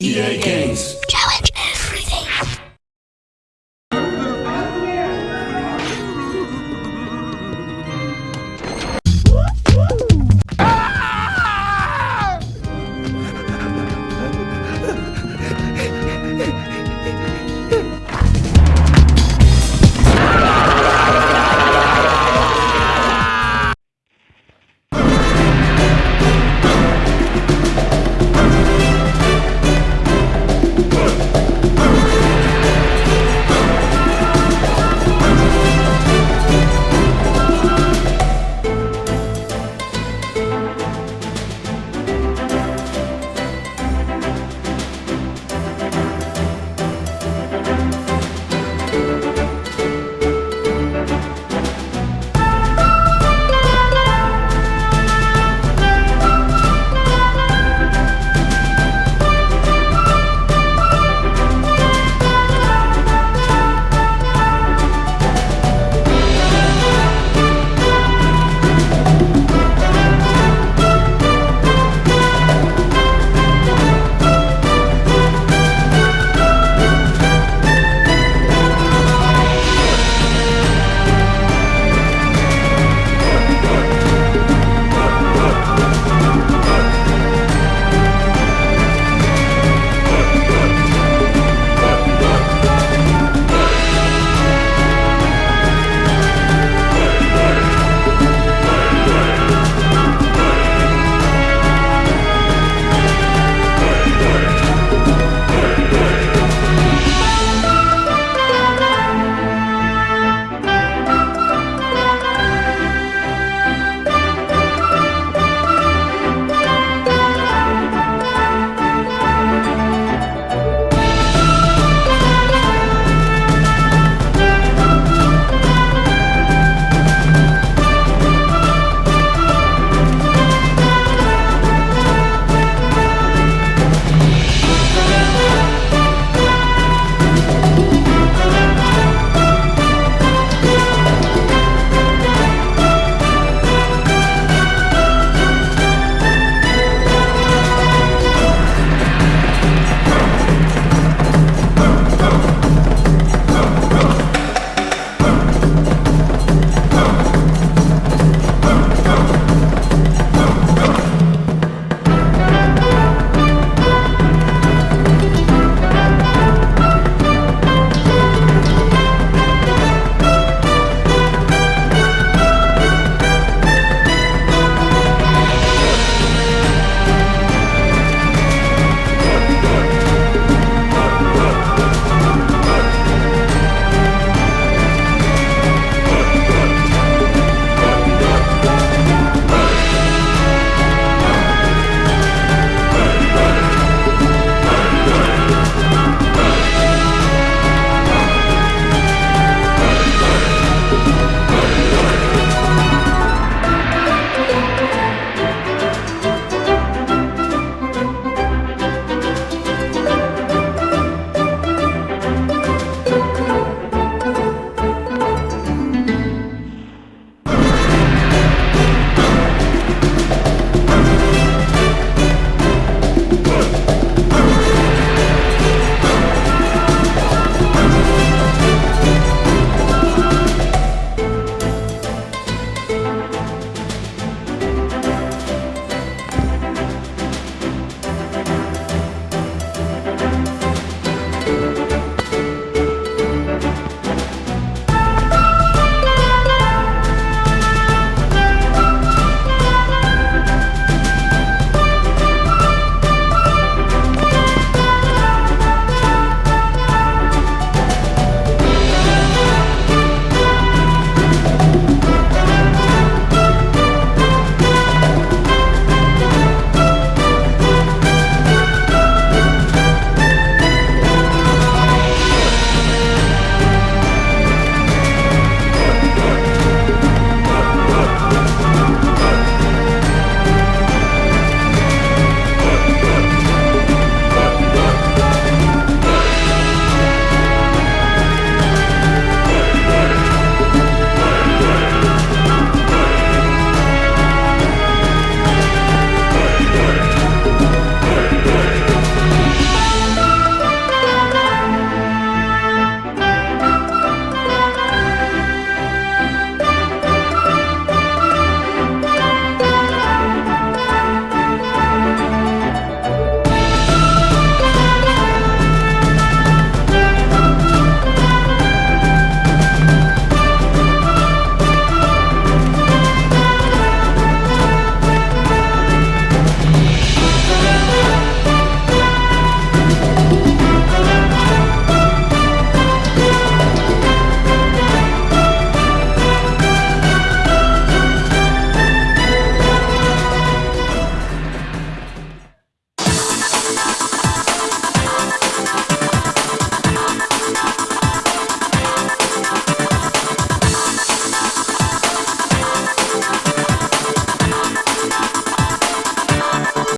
EA Games.